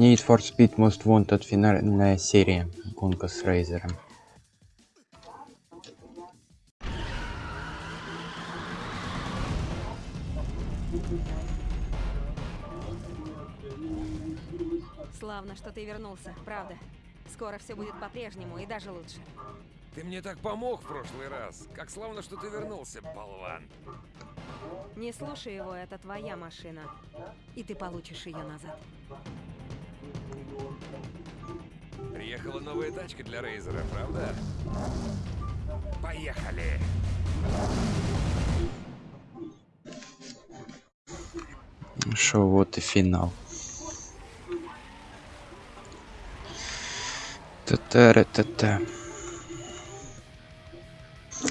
Need for Speed Most Wanted финальная серия. Гонка с Рейзером. Славно, что ты вернулся, правда. Скоро все будет по-прежнему и даже лучше. Ты мне так помог в прошлый раз. Как славно, что ты вернулся, болван. Не слушай его, это твоя машина. И ты получишь ее назад. Приехала новая тачка для Рейзера, правда? Поехали! Ну вот и финал. Та-та-ра-та-та.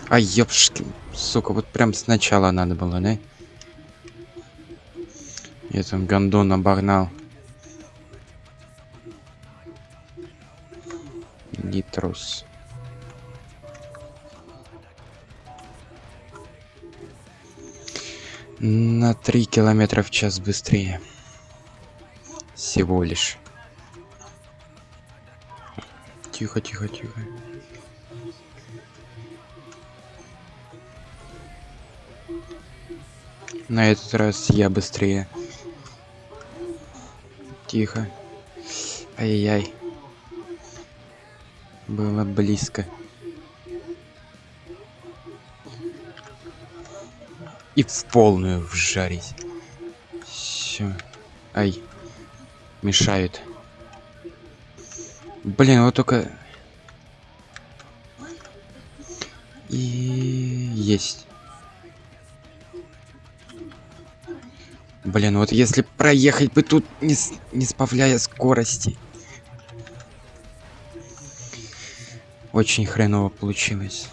А ёпшки, сука, вот прям сначала надо было, да? Я там гондон обогнал. Нитрус. На три километра в час быстрее. Всего лишь. Тихо, тихо, тихо. На этот раз я быстрее. Тихо. Ай-яй. Было близко. И в полную вжарить. Все. Ай. Мешают. Блин, вот только... И есть. Блин, вот если проехать бы тут, не, не сбавляя скорости. Очень хреново получилось.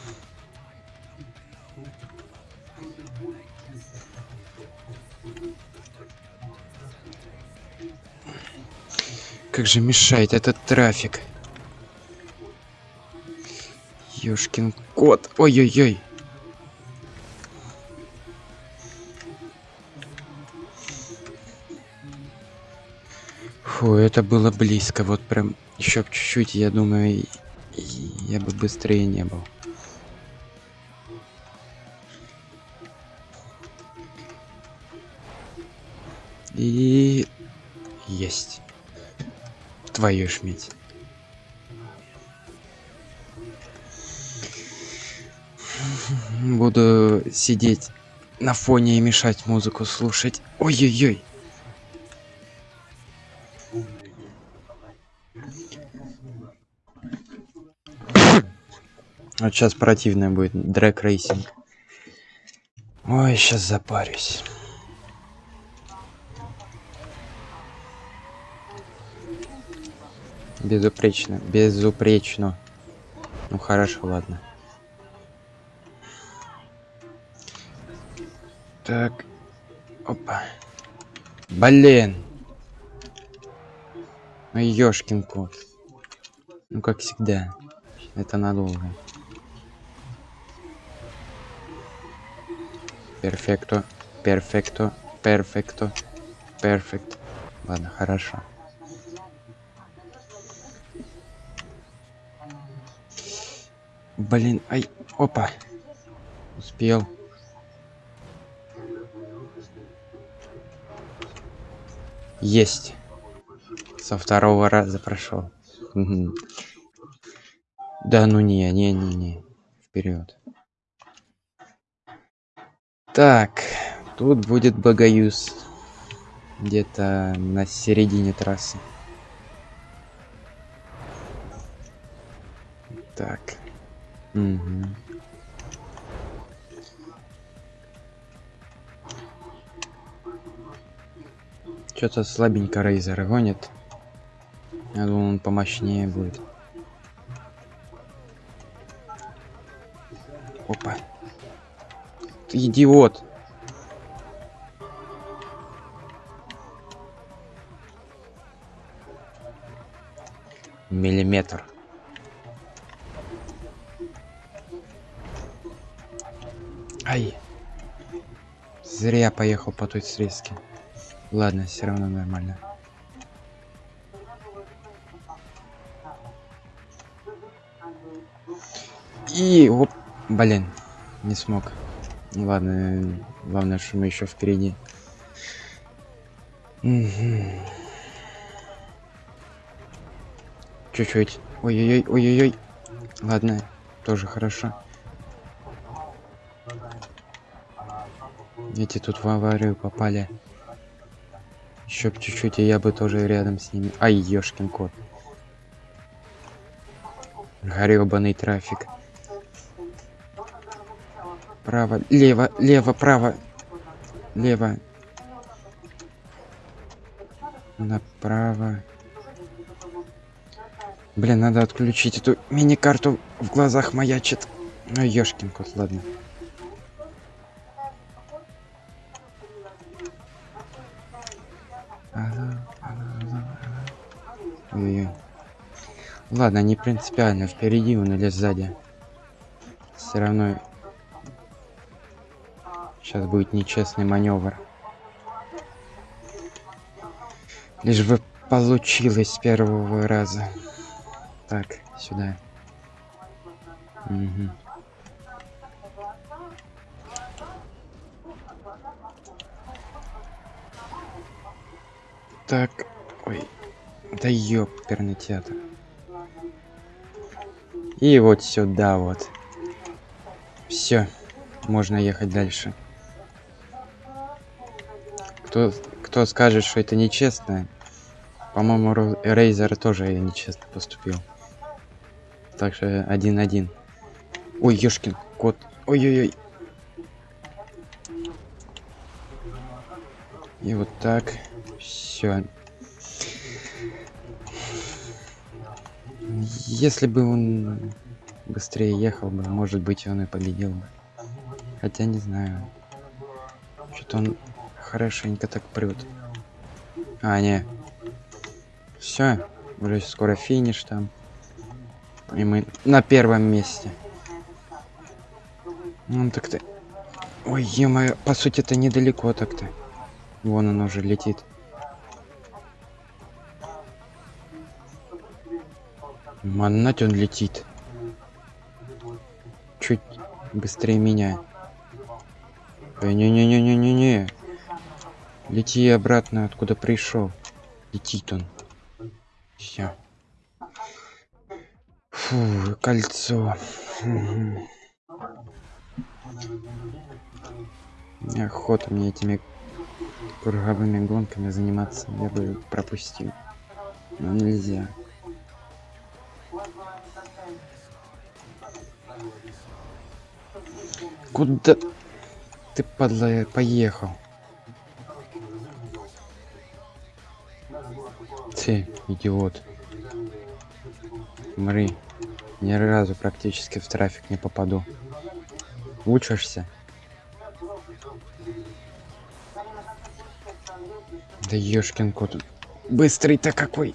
Как же мешает этот трафик. Ёшкин кот. Ой-ой-ой. Фу, это было близко. Вот прям еще чуть-чуть, я думаю, я бы быстрее не был. И есть. Твою медь. Буду сидеть на фоне и мешать музыку слушать. Ой-ой-ой. Вот сейчас противное будет. Drag racing. Ой, сейчас запарюсь. Безупречно. Безупречно. Ну хорошо, ладно. Так. Опа. Блин. Ну ёшкин кот. Ну как всегда. Это надолго. Перфекто. Перфекто. Перфекто. Перфект. Ладно, хорошо. Блин, ай, опа. Успел. Есть. Со второго раза прошел. Да ну не, не, не, не. Вперед. Так, тут будет Багаюз. Где-то на середине трассы. Так. Мгм. Что-то слабенько Рейзер гонит. Я думал, он помощнее будет. Опа. Идиот. Миллиметр. Ай. Зря поехал по той срезке. Ладно, все равно нормально. И оп, блин, не смог. Ладно, главное, что мы еще впереди. Мгм. Чуть-чуть. Ой-ой-ой, ой-ой-ой. Ладно, тоже хорошо. Эти тут в аварию попали. Еще чуть-чуть, и я бы тоже рядом с ними. Ай, ёшкин кот. Грёбаный трафик. Право, лево, лево, право. Лево. Направо. Блин, надо отключить эту мини-карту. В глазах маячит. Ну, ёшкин кот, ладно. Ой-ой-ой. Ладно, не принципиально, впереди он или сзади. Все равно сейчас будет нечестный маневр. Лишь бы получилось с первого раза. Так, сюда. Мгм. Так, ой, да ёперный театр. И вот сюда вот. Все, можно ехать дальше. Кто, кто скажет, что это нечестно, по-моему, Рейзер тоже нечестно поступил. Так что один-один. Ой, ёшкин кот. Ой-ой-ой. И вот так. Все. Если бы он быстрее ехал бы, может быть, он и победил бы. Хотя не знаю. Что-то он хорошенько так прет. А, не. Все, уже скоро финиш там. И мы на первом месте. Ну так-то. Ой, ё по сути это недалеко так-то. Вон он уже летит. Манать он летит. Чуть быстрее меня. Ой, Не-не-не-не-не-не. Лети обратно, откуда пришел. Летит он. Все. Фу, кольцо. Охота мне этими круговыми гонками заниматься, я бы пропустил. Но нельзя. Куда ты, падла, поехал? Ты, идиот. Смотри, ни разу практически в трафик не попаду. Учишься? Да ёшкин кот. Быстрый-то какой.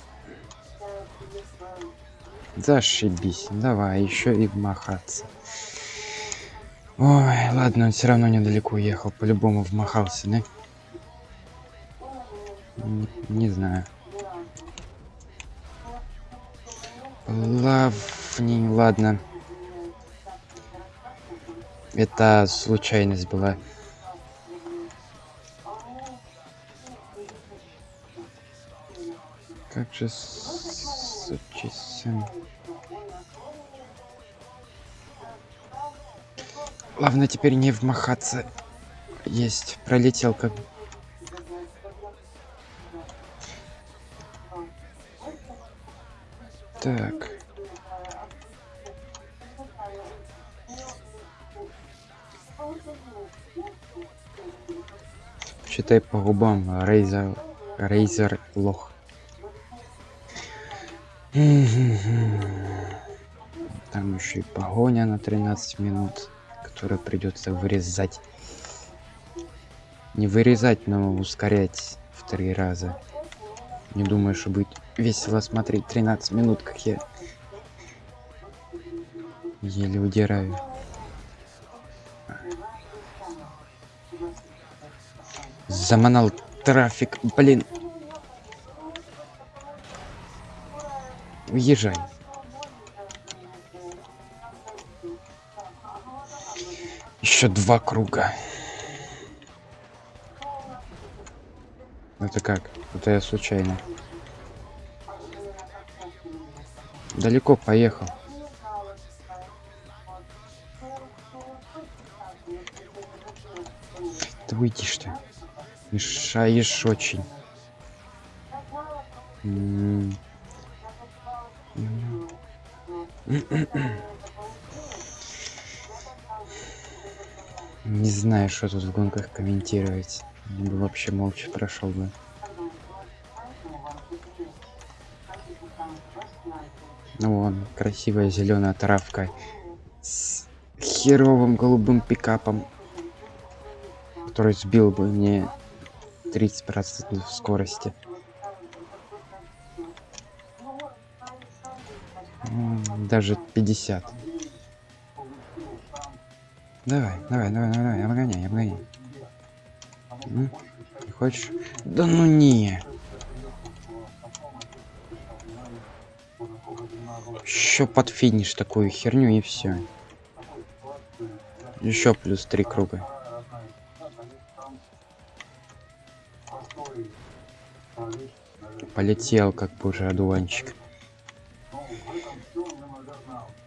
Зашибись. Давай, еще и вмахаться. Ой, ладно, он все равно недалеко уехал. По-любому вмахался, да? Не знаю. Плавней, ладно. Это случайность была. Как же сучий сын. Главное теперь не вмахаться. Есть, пролетел как. Так. Читай по губам, Рейзер, Рейзер лох. Там еще и погоня на 13 минут, которую придется вырезать. Не вырезать, но ускорять в три раза. Не думаю, что будет весело смотреть 13 минут, как я еле удираю. Заманал трафик, блин. Уезжай. Еще два круга. Это как? Это я случайно. Далеко поехал. Ты выйдешь ты. Мешаешь очень. М. Не знаю, что тут в гонках комментировать. Я бы вообще молча прошел бы. Ну вон, красивая зеленая травка с херовым голубым пикапом, который сбил бы мне 30% скорости. Даже 50. Давай, давай, давай, давай, обгоняй, обгоняй. Не хочешь? Да ну не. Еще под финиш такую херню и все. Еще плюс три круга. Полетел как бы уже одуванчик.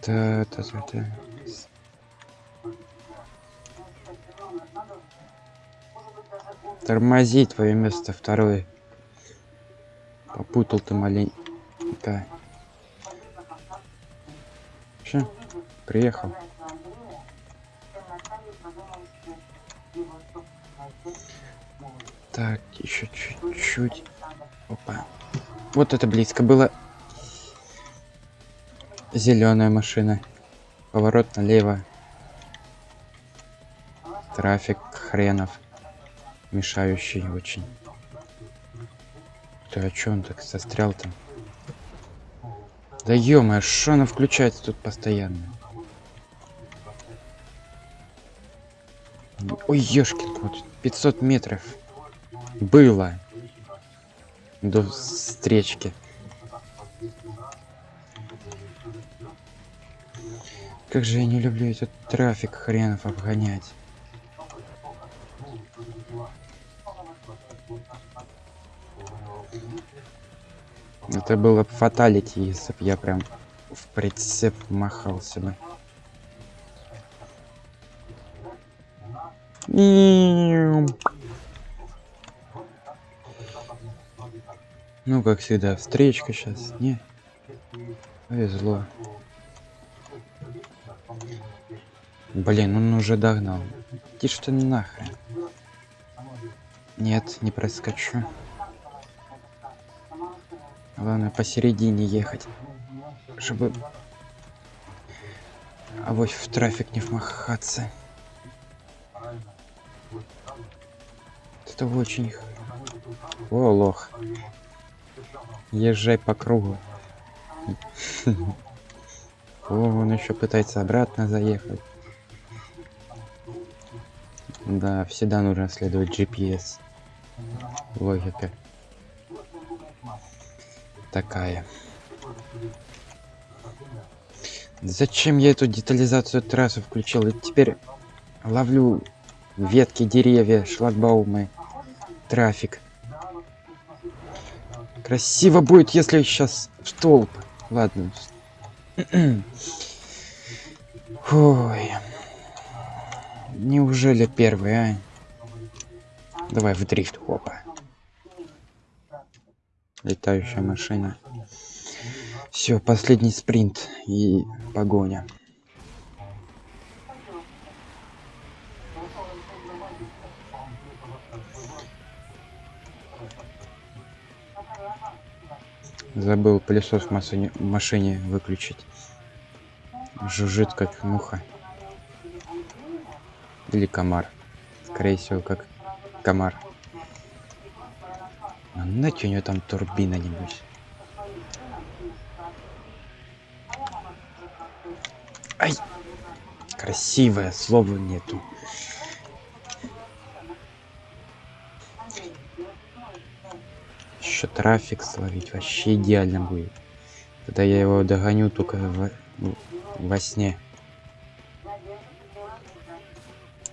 Та та та та. Тормози твое место второе. Попутал ты маленько. Че? Приехал. Так, еще чуть-чуть. Опа. Вот это близко было. Зеленая машина. Поворот налево. Трафик хренов. Мешающий очень. Ты чё он так застрял там? Да ё что она включается тут постоянно? Ой, ёшкин кот, 500 метров. Было. До встречки. Как же я не люблю этот трафик хренов обгонять. Это было бы фаталити, если бы я прям в прицеп махался бы. Ну, как всегда, встречка сейчас. Не. Повезло. Блин, он уже догнал. Иди что нахрен. Нет, не проскочу. Главное посередине ехать. Чтобы... Авось в трафик не вмахаться. Это очень... О, лох. Езжай по кругу. О, он еще пытается обратно заехать. Да, всегда нужно следовать GPS. Логика. Такая. Зачем я эту детализацию трассы включил? И теперь ловлю ветки, деревья, шлагбаумы, трафик. Красиво будет, если сейчас в столб. Ладно. Ой. Неужели первый, а? Давай в дрифт, хопа. Летающая машина. Все, последний спринт и погоня. Забыл пылесос в машине, в машине выключить. Жужжит как муха. Или комар. Скорее всего, как комар. Нате у нее там турбина нибудь. Ай! Красивое, слова нету. Еще трафик словить вообще идеально будет. Тогда я его догоню только во, ну, во сне.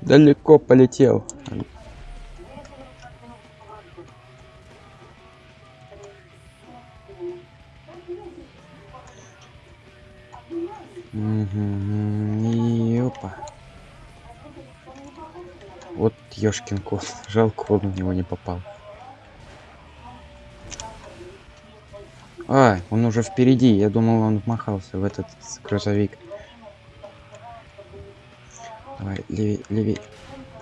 Далеко полетел. Вот ёшкин кот. Жалко, он в него не попал. А, он уже впереди. Я думал, он вмахался в этот грузовик. Давай, левей, левей.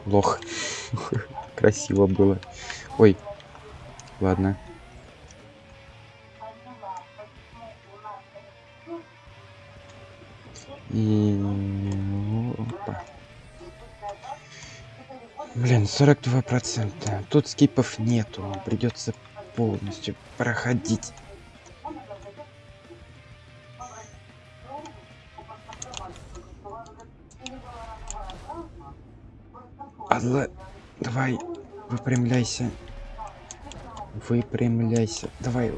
Лох. Красиво было. Ой. Ладно. 42 процента. Тут скипов нету. Придется полностью проходить. Алла, давай, выпрямляйся. Выпрямляйся. Давай.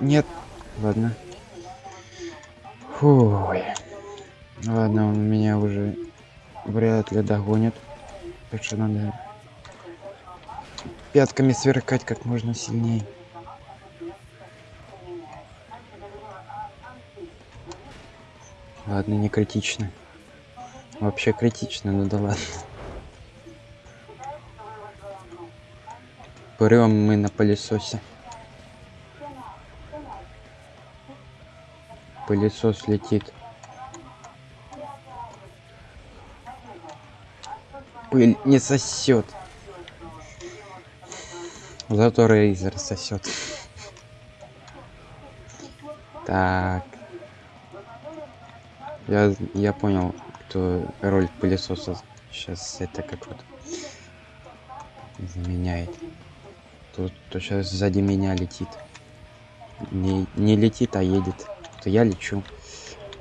Нет. Ладно. Фуй. Ладно, он меня уже вряд ли догонит. Так что надо пятками сверкать как можно сильнее. Ладно, не критично. Вообще критично, ну да ладно. Прям мы на пылесосе. Пылесос летит. Пыль не сосет. Зато Рейзер сосет. Так. Я, я понял, кто роль пылесоса сейчас это как вот заменяет. Тут то сейчас сзади меня летит. Не, не летит, а едет. То я лечу.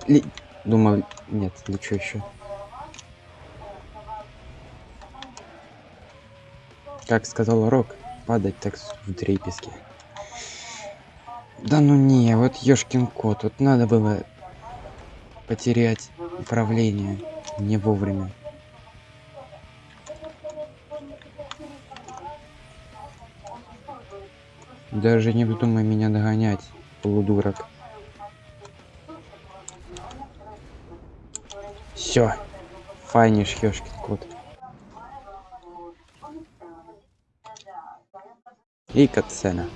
Ли- Думал, нет, лечу еще. Как сказал Рок, падать так в дрепеске. Да ну не, вот ёшкин кот, вот надо было потерять управление не вовремя. Даже не вздумай меня догонять, полудурок. Все, файниш, ёшкин кот. И катсцена.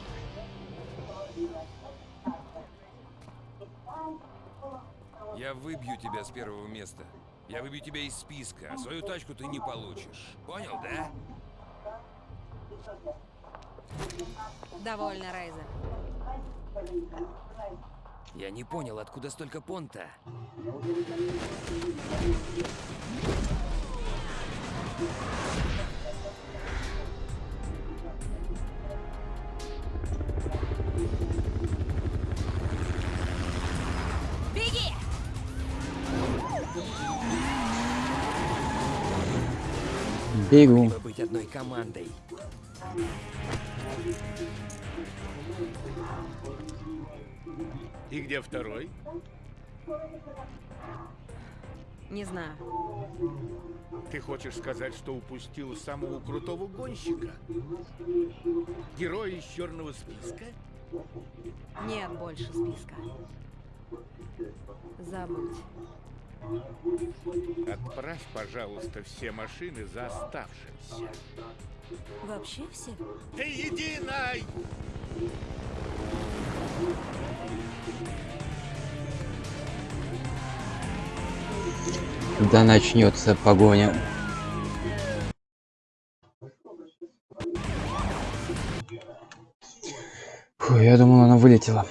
Я выбью тебя с первого места. Я выбью тебя из списка, а свою тачку ты не получишь. Понял, да? Довольно, Райзер. Я не понял, откуда столько понта. Беги! Бегу. Быть одной командой. И где второй? Не знаю. Ты хочешь сказать, что упустил самого крутого гонщика? Героя из черного списка? Нет больше списка. Забудь. Отправь, пожалуйста, все машины за оставшимся. Вообще все? Ты единой! Да начнется погоня. Фу, я думал, она вылетела.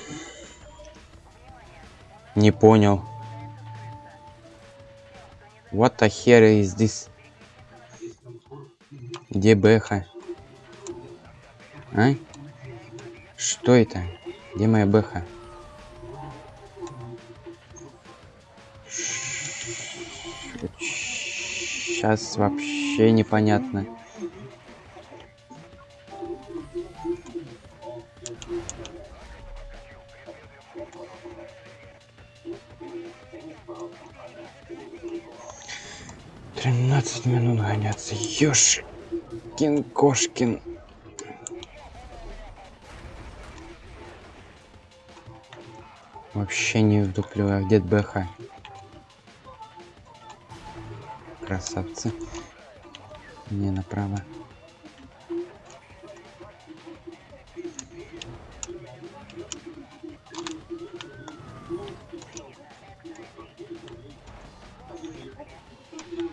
Не понял. What the hell is this? Где Бэха? А? Что это? Где моя Бэха? Сейчас вообще непонятно. Ёшкин кошкин. Вообще не вдуплю, а где БХ? Красавцы. Не направо.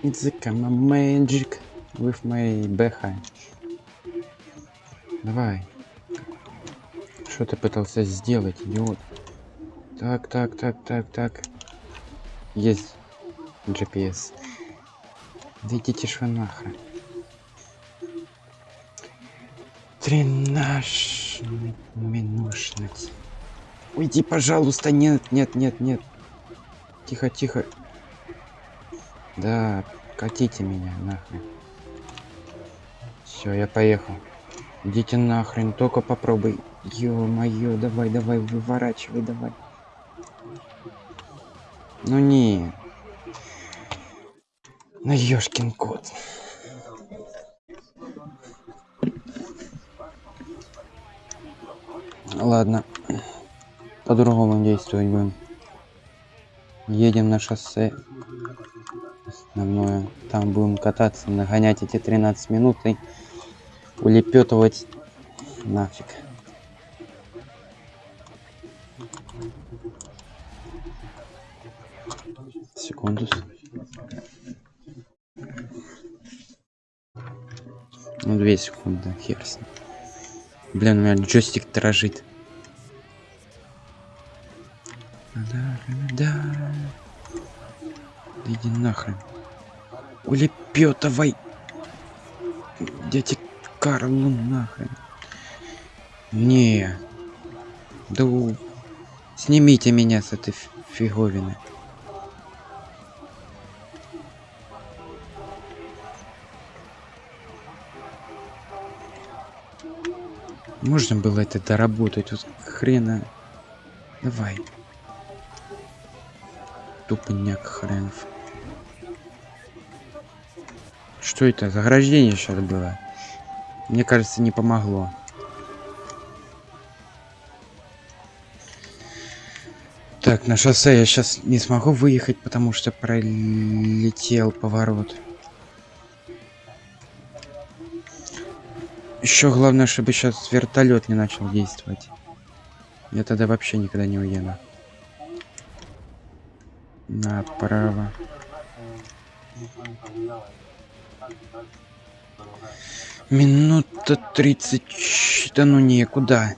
It's a come magic with my BH. Давай. Что ты пытался сделать, идиот? Так, так, так, так, так. Есть GPS. Да идите ж вы нахрен. Тринадцать минушнуть. Уйди, пожалуйста, нет, нет, нет, нет. Тихо, тихо. Да, катите меня нахрен. Все, я поехал. Идите нахрен, только попробуй. Ё-моё, давай, давай, выворачивай, давай. Ну не. На ёшкин кот. Ладно. По-другому действовать будем. Едем на шоссе. Основное. Там будем кататься, нагонять эти 13 минут и улепетывать нафиг. Секунду. Ну, две секунды, хер. Блин, у меня джойстик дрожит. Да. Да иди нахрен. Улепетывай. Дядя Карл, ну нахрен. Не. Да у... Снимите меня с этой фиговины. Можно было это доработать, вот хрена. Давай. Тупняк хренов. Что это? Заграждение сейчас было. Мне кажется, не помогло. Так, на шоссе я сейчас не смогу выехать, потому что пролетел поворот. Еще главное, чтобы сейчас вертолет не начал действовать. Я тогда вообще никогда не уеду. Направо. Минута тридцать. Да ну некуда.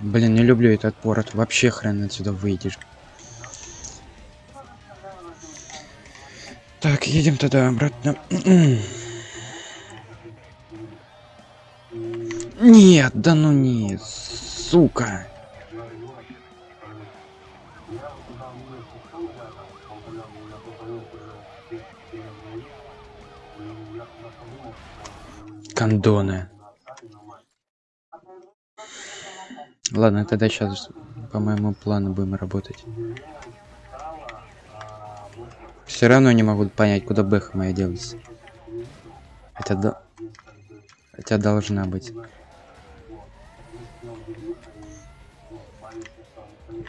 Блин, не люблю этот порт. Вообще хрен отсюда выйдешь. Так, едем тогда обратно. Нет, да ну не, сука. Кондоны. Ладно, тогда сейчас по моему плану будем работать. Все равно не могу понять, куда бэха моя делась. Хотя да... Хотя должна быть.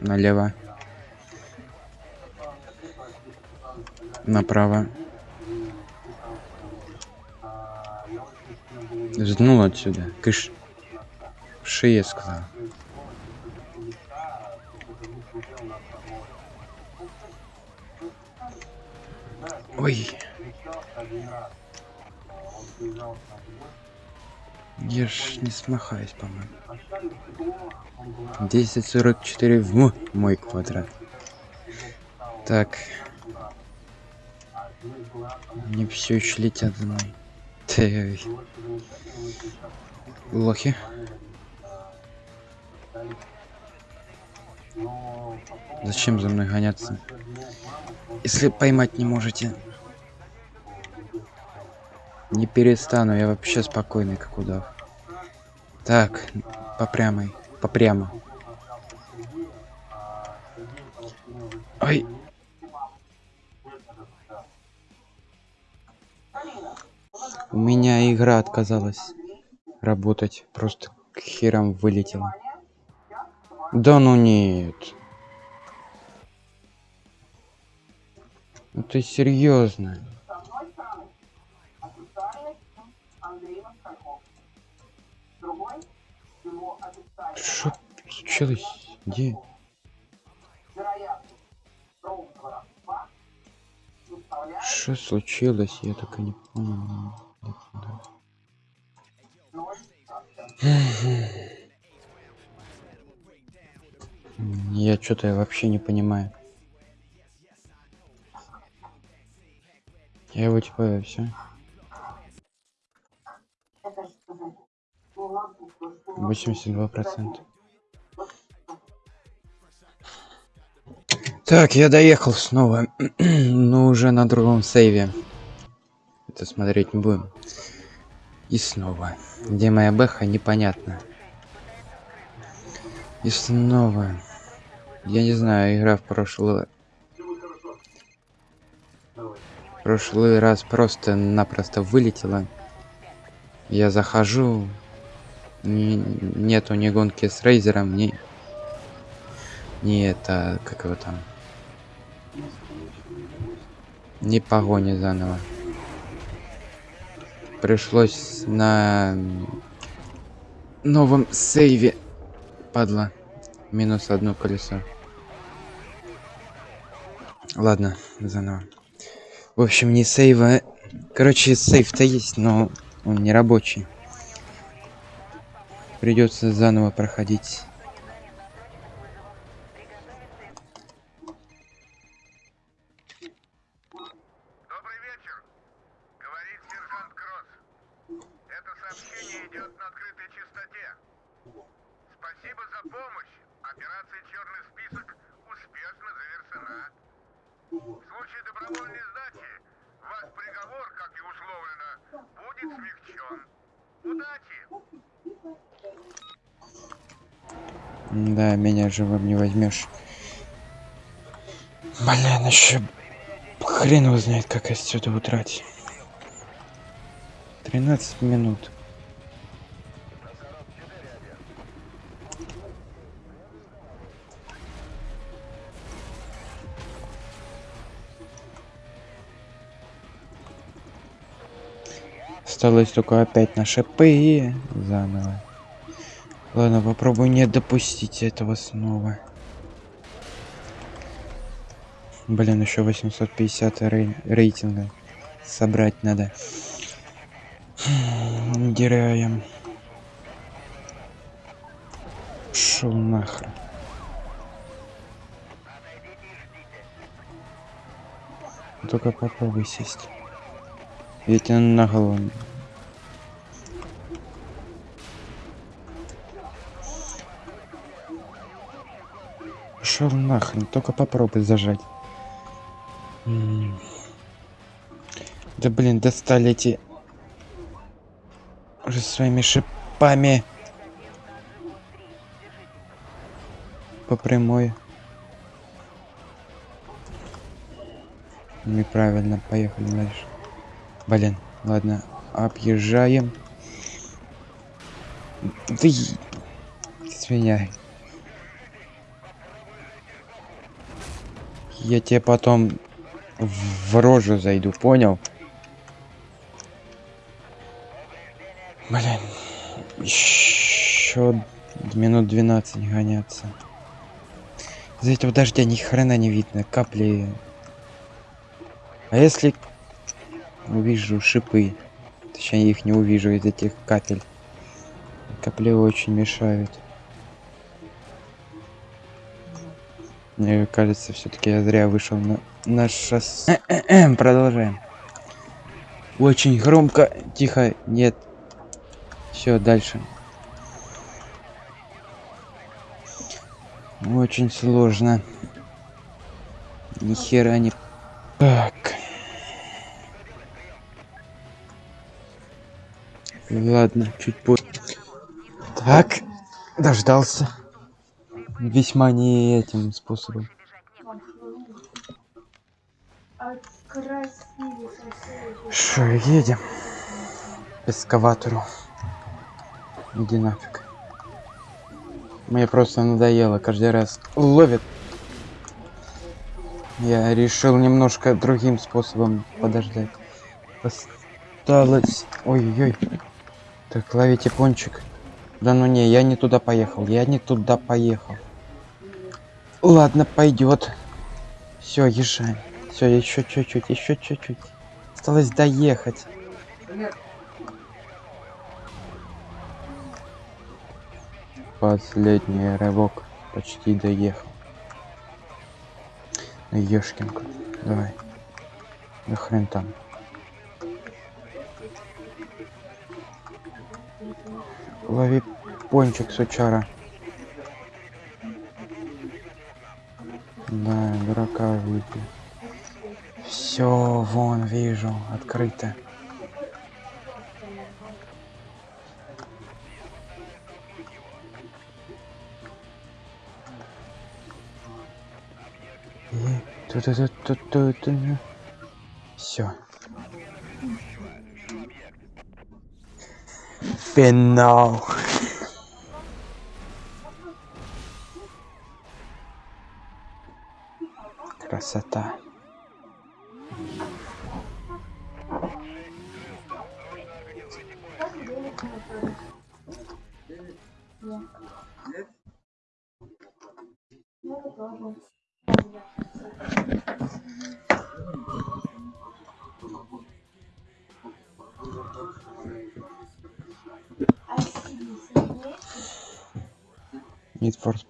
Налево. Направо. Жднул отсюда. Кыш. В шее сказал. Ой. Я ж не смахаюсь, по-моему. 1044 в мой квадрат. Так. Они все еще летят за. Ты... Лохи. Зачем за мной гоняться? Если поймать не можете. Не перестану, я вообще спокойный, как удав. Так, по прямой, по прямо. Ой, У меня игра отказалась работать. Просто к херам вылетела. Да ну нет. Ну ты серьезно? Что случилось? Где? Что случилось? Я так и не понял. Я что-то вообще не понимаю. Я его типа все. Восемьдесят два процента. Так, я доехал снова, но уже на другом сейве. Это смотреть не будем. И снова. Где моя бэха, непонятно. И снова. Я не знаю, игра в прошлый... Прошлый раз просто-напросто вылетела. Я захожу. Нету ни гонки с Рейзером, ни... Ни это... Как его там? Ни погони заново. Пришлось на новом сейве, падла, минус одно колесо. Ладно, заново. В общем, не сейва. Короче, сейв-то есть, но он не рабочий. Придется заново проходить. Да, меня живым не возьмешь. Блин, еще хрен его знает, как отсюда утрать. 13 минут. Осталось только опять на шипы и заново. Ладно, попробую не допустить этого снова. Блин, еще 850 рей- рейтинга собрать надо. Дираем. Шел нахрен. Только попробуй сесть. Ведь он на голову. Шел нахрен, только попробуй зажать. М. Да блин, достали эти уже своими шипами по прямой. Неправильно, поехали дальше. Блин, ладно, объезжаем. Да и- Я тебе потом в рожу зайду, понял? Блин, еще минут 12 гоняться. Из-за этого дождя ни хрена не видно, капли. А если увижу шипы, точнее их не увижу из этих капель. Капли очень мешают. Мне кажется, все-таки я зря вышел на, на шоссе. Продолжаем. Очень громко. Тихо. Нет. Все, дальше. Очень сложно. Ни хера не... Так. Ладно, чуть позже. Так. Дождался. Весьма не этим способом. Что, едем? К эскаватору. Иди нафиг. Мне просто надоело, каждый раз ловит. Я решил немножко другим способом подождать. Осталось... Ой-ой-ой. Так, ловите пончик. Да ну не, я не туда поехал. Я не туда поехал. Ладно, пойдет. Все, езжаем. Все, еще чуть-чуть, еще чуть-чуть. Осталось доехать. Последний рывок. Почти доехал. Ёшкинку. Давай. Да хрен там. Лови пончик, сучара. Да, дурака выпил. Все, вон, вижу, открыто. Все. Финал. Красота. А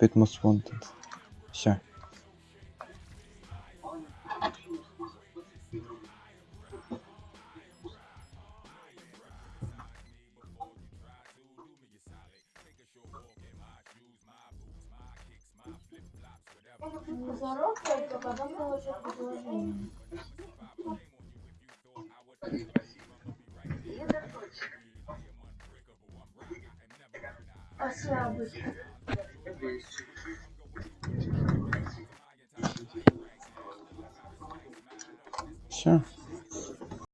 bit most wanted.